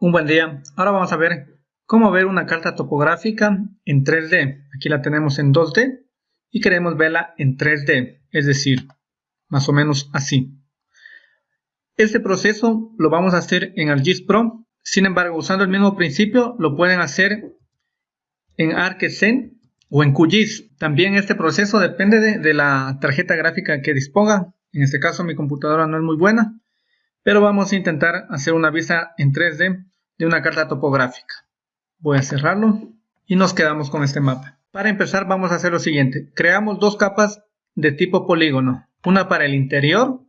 Un buen día. Ahora vamos a ver cómo ver una carta topográfica en 3D. Aquí la tenemos en 2D y queremos verla en 3D, es decir, más o menos así. Este proceso lo vamos a hacer en ArcGIS Pro. Sin embargo, usando el mismo principio, lo pueden hacer en ArcScene o en QGIS. También este proceso depende de, de la tarjeta gráfica que disponga. En este caso mi computadora no es muy buena, pero vamos a intentar hacer una vista en 3D de una carta topográfica. Voy a cerrarlo y nos quedamos con este mapa. Para empezar vamos a hacer lo siguiente. Creamos dos capas de tipo polígono. Una para el interior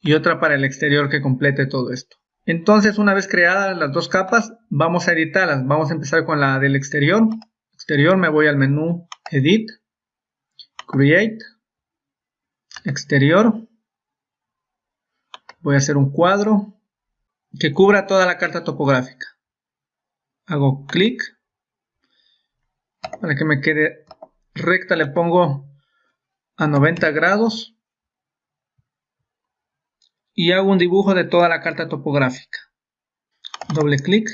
y otra para el exterior que complete todo esto. Entonces una vez creadas las dos capas vamos a editarlas. Vamos a empezar con la del exterior. Exterior me voy al menú Edit, Create, Exterior. Voy a hacer un cuadro que cubra toda la carta topográfica. Hago clic. Para que me quede recta le pongo a 90 grados. Y hago un dibujo de toda la carta topográfica. Doble clic.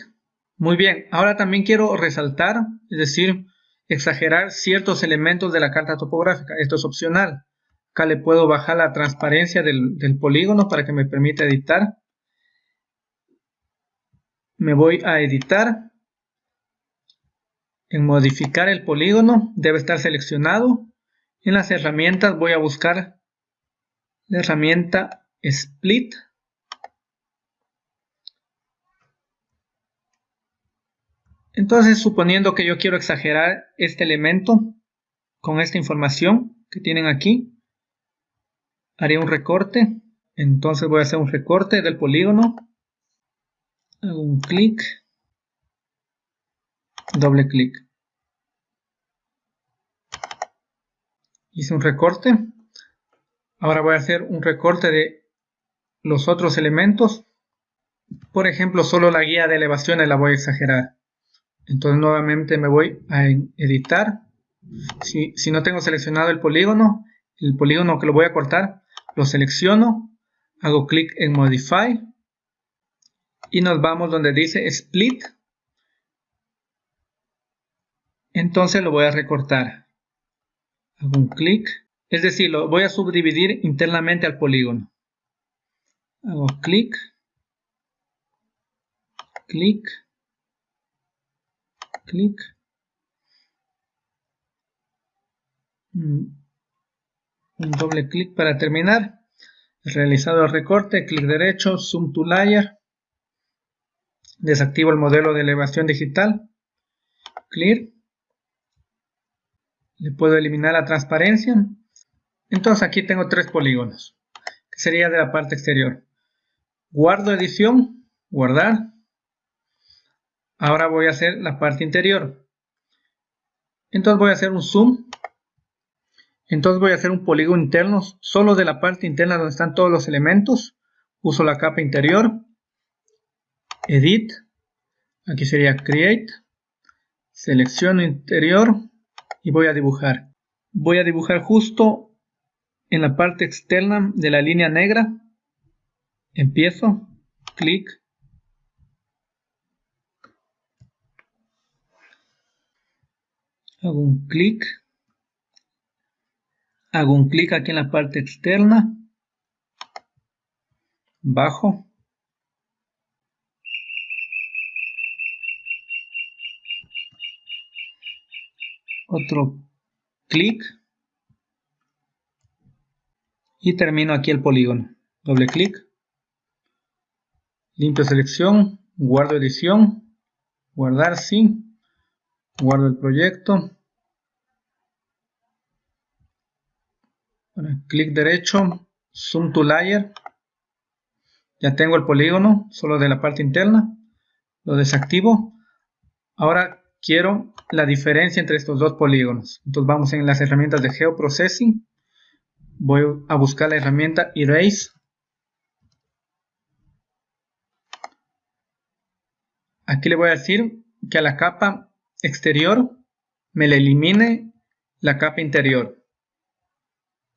Muy bien, ahora también quiero resaltar, es decir, exagerar ciertos elementos de la carta topográfica. Esto es opcional. Acá le puedo bajar la transparencia del, polígono para que me permita editar me voy a editar. En modificar el polígono debe estar seleccionado. En las herramientas voy a buscar la herramienta Split. Entonces, suponiendo que yo quiero exagerar este elemento con esta información que tienen aquí, haré un recorte. Entonces voy a hacer un recorte del polígono hago un clic, doble clic. Hice un recorte. Ahora voy a hacer un recorte de los otros elementos. Por ejemplo, solo la guía de elevaciones la voy a exagerar. Entonces nuevamente me voy a editar. Si, si no tengo seleccionado el polígono, el polígono que lo voy a cortar, lo selecciono, hago clic en Modify y nos vamos donde dice split. Entonces lo voy a recortar. Hago un clic. Es decir lo voy a subdividir internamente al polígono. Hago clic. Clic. Clic. Mm, un doble clic para terminar. Realizado el recorte. Clic derecho. Zoom to layer Desactivo el modelo de elevación digital. Clear. Le puedo eliminar la transparencia. Entonces aquí tengo tres polígonos, que sería de la parte exterior. Guardo edición, guardar. Ahora voy a hacer la parte interior. Entonces voy a hacer un zoom. Entonces voy a hacer un polígono interno solo de la parte interna donde están todos los elementos. Uso la capa interior edit, aquí sería create, selecciono interior y voy a dibujar. Voy a dibujar justo en la parte externa de la línea negra. Empiezo, clic. Hago un clic. Hago un clic aquí en la parte externa. Bajo. Otro clic y termino aquí el polígono. Doble clic, limpio selección, guardo edición, guardar sí, guardo el proyecto, clic derecho, zoom to layer, ya tengo el polígono, solo de la parte interna, lo desactivo. Ahora quiero la diferencia entre estos dos polígonos. Entonces vamos en las herramientas de Geoprocessing. Voy a buscar la herramienta Erase. Aquí le voy a decir que a la capa exterior me le elimine la capa interior.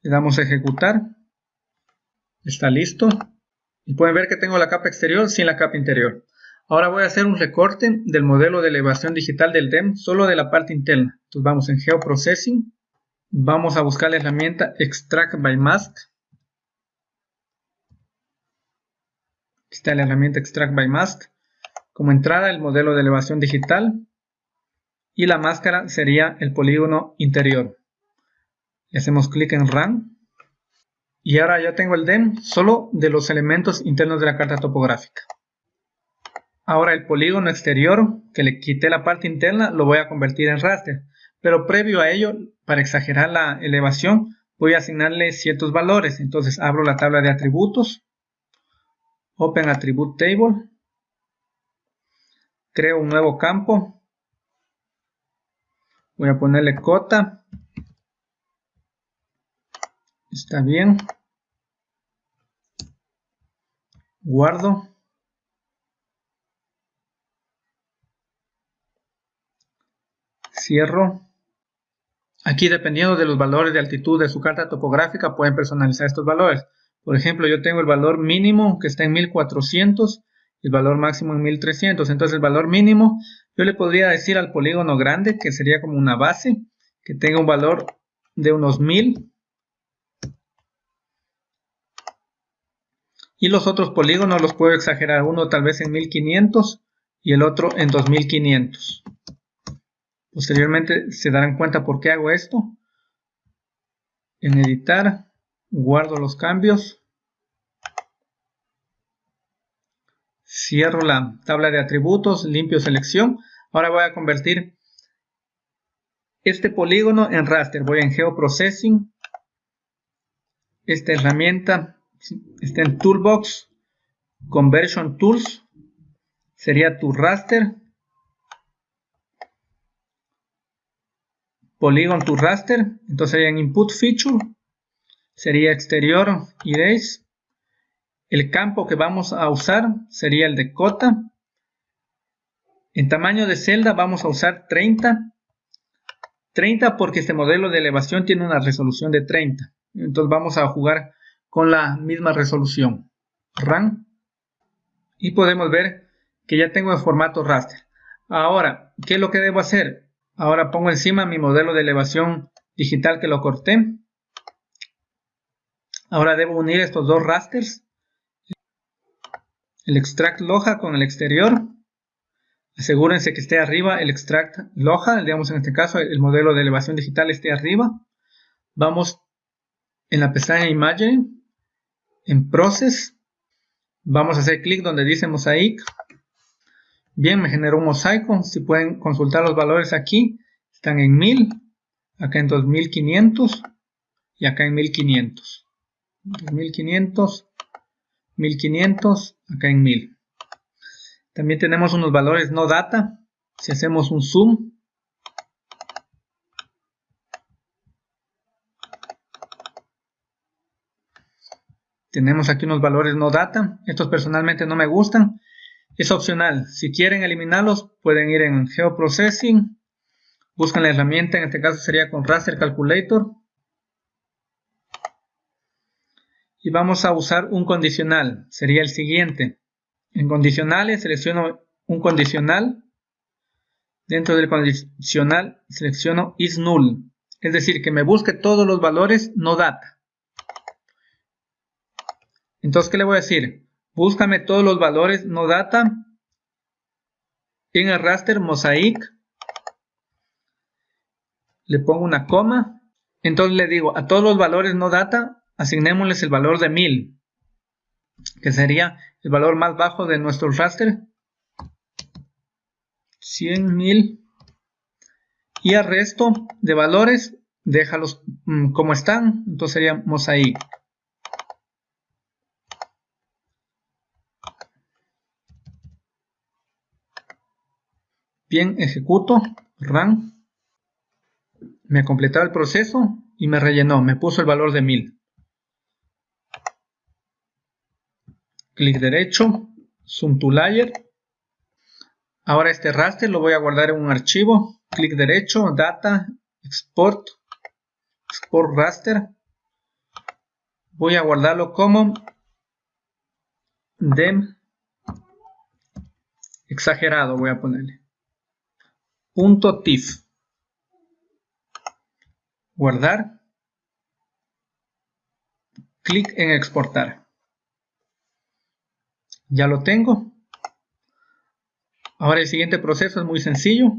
Le damos a ejecutar. Está listo. Y pueden ver que tengo la capa exterior sin la capa interior. Ahora voy a hacer un recorte del modelo de elevación digital del DEM solo de la parte interna. Entonces vamos en Geoprocessing, vamos a buscar la herramienta Extract by Mask. Aquí está la herramienta Extract by Mask. Como entrada el modelo de elevación digital y la máscara sería el polígono interior. Le hacemos clic en Run y ahora ya tengo el DEM solo de los elementos internos de la carta topográfica. Ahora el polígono exterior, que le quité la parte interna, lo voy a convertir en raster. Pero previo a ello, para exagerar la elevación, voy a asignarle ciertos valores. Entonces abro la tabla de atributos, Open Attribute Table, creo un nuevo campo, voy a ponerle cota, está bien, guardo, cierro. Aquí dependiendo de los valores de altitud de su carta topográfica pueden personalizar estos valores. Por ejemplo, yo tengo el valor mínimo que está en 1400 y el valor máximo en 1300. Entonces el valor mínimo yo le podría decir al polígono grande que sería como una base que tenga un valor de unos 1000 y los otros polígonos los puedo exagerar uno tal vez en 1500 y el otro en 2500 Posteriormente se darán cuenta por qué hago esto. En editar, guardo los cambios. Cierro la tabla de atributos, limpio selección. Ahora voy a convertir este polígono en raster. Voy en Geoprocessing. Esta herramienta está en Toolbox. Conversion Tools. Sería tu raster. Polygon to raster, entonces sería en input feature, sería exterior erase. El campo que vamos a usar sería el de cota. En tamaño de celda vamos a usar 30. 30 porque este modelo de elevación tiene una resolución de 30. Entonces vamos a jugar con la misma resolución. Run. Y podemos ver que ya tengo el formato raster. Ahora, ¿qué es lo que debo hacer? Ahora pongo encima mi modelo de elevación digital que lo corté. Ahora debo unir estos dos rasters. El extract loja con el exterior. Asegúrense que esté arriba el extract loja, digamos en este caso el modelo de elevación digital esté arriba. Vamos en la pestaña Imagery, en Process, vamos a hacer clic donde dice Mosaic Bien, me generó un mosaico. Si pueden consultar los valores aquí, están en 1000, acá en 2500 y acá en 1500. 2500, 1500, acá en 1000. También tenemos unos valores no data. Si hacemos un zoom, tenemos aquí unos valores no data. Estos personalmente no me gustan. Es opcional. Si quieren eliminarlos, pueden ir en Geoprocessing. Buscan la herramienta, en este caso sería con Raster Calculator. Y vamos a usar un condicional. Sería el siguiente. En condicionales selecciono un condicional. Dentro del condicional selecciono is null. Es decir, que me busque todos los valores no data. Entonces, ¿qué le voy a decir? Búscame todos los valores no data en el raster mosaic. Le pongo una coma. Entonces le digo a todos los valores no data, asignémosles el valor de 1000, que sería el valor más bajo de nuestro raster. 100.000 y al resto de valores déjalos mm, como están entonces sería mosaic Bien, ejecuto, run. Me ha completado el proceso y me rellenó, me puso el valor de 1000. Clic derecho, zoom to layer. Ahora este raster lo voy a guardar en un archivo. Clic derecho, data, export, export raster. Voy a guardarlo como dem exagerado voy a ponerle. TIFF. Guardar. Clic en exportar. Ya lo tengo. Ahora el siguiente proceso es muy sencillo.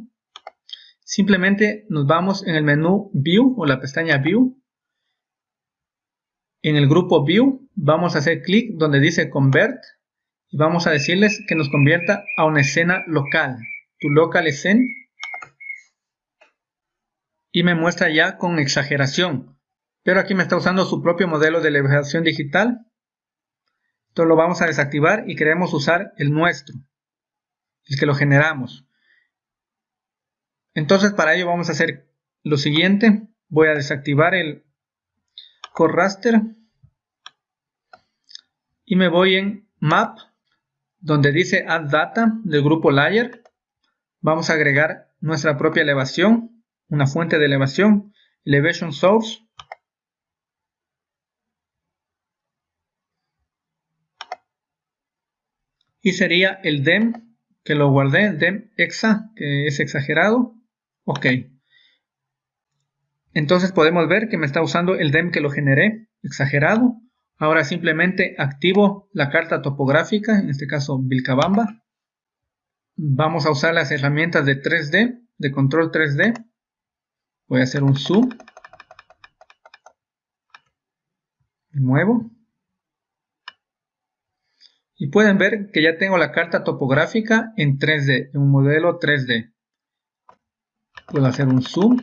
Simplemente nos vamos en el menú View o la pestaña View. En el grupo View vamos a hacer clic donde dice Convert y vamos a decirles que nos convierta a una escena local. Tu local scene y me muestra ya con exageración. Pero aquí me está usando su propio modelo de elevación digital. Entonces lo vamos a desactivar y queremos usar el nuestro, el que lo generamos. Entonces para ello vamos a hacer lo siguiente. Voy a desactivar el Core Raster y me voy en Map, donde dice Add Data del grupo Layer. Vamos a agregar nuestra propia elevación una fuente de elevación, elevation source, y sería el dem que lo guardé, dem exa, que es exagerado, ok. Entonces podemos ver que me está usando el dem que lo generé, exagerado. Ahora simplemente activo la carta topográfica, en este caso Vilcabamba. Vamos a usar las herramientas de 3D, de control 3D. Voy a hacer un zoom. Muevo. Y pueden ver que ya tengo la carta topográfica en 3D, en un modelo 3D. Puedo hacer un zoom.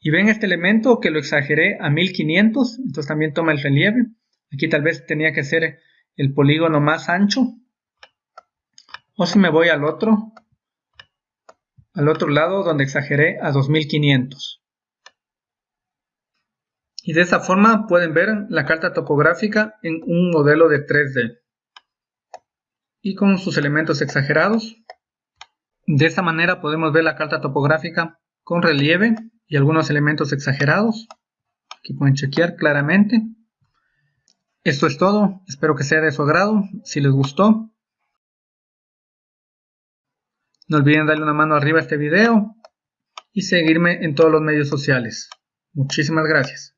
Y ven este elemento que lo exageré a 1500, entonces también toma el relieve. Aquí tal vez tenía que ser el polígono más ancho. O si me voy al otro, al otro lado donde exageré a 2500. Y de esta forma pueden ver la carta topográfica en un modelo de 3D. Y con sus elementos exagerados. De esta manera podemos ver la carta topográfica con relieve y algunos elementos exagerados. Aquí pueden chequear claramente. Esto es todo, espero que sea de su agrado. Si les gustó, no olviden darle una mano arriba a este video y seguirme en todos los medios sociales. Muchísimas gracias.